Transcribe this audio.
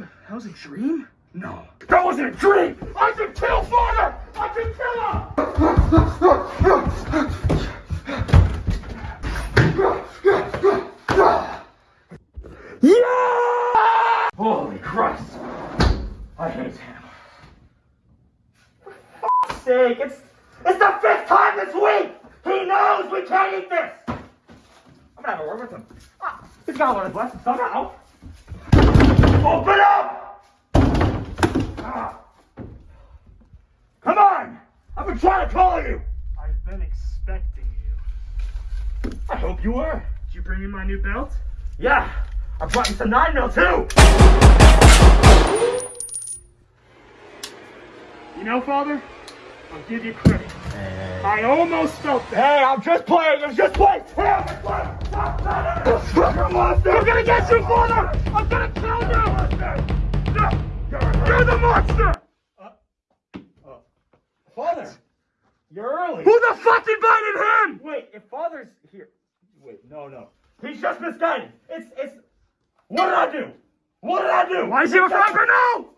That was a dream? No. That wasn't a dream! I can kill father! I can kill him! Yeah! Holy Christ! I hate him. For fuck's sake, it's it's the fifth time this week! He knows we can't eat this! I'm gonna have a word with him. Ah, he's gotta learn his lesson somehow. Open up! Ah. Come on! I've been trying to call you! I've been expecting you. I hope you were. Did you bring me my new belt? Yeah, I brought you some 9 mil too! You know, Father, I'll give you credit. I almost felt that. Hey, I'm just playing, I'm just playing! Hey, I'm just playing! Stop, stop, stop. You're a monster! I'm gonna get you, Father! I'm gonna kill you! No! You're the monster! Father, you're early. Who the fuck invited him? Wait, if father's here. Wait, no, no. He's just misguided. It's, it's. What did I do? What did I do? Why is he a Franco? No!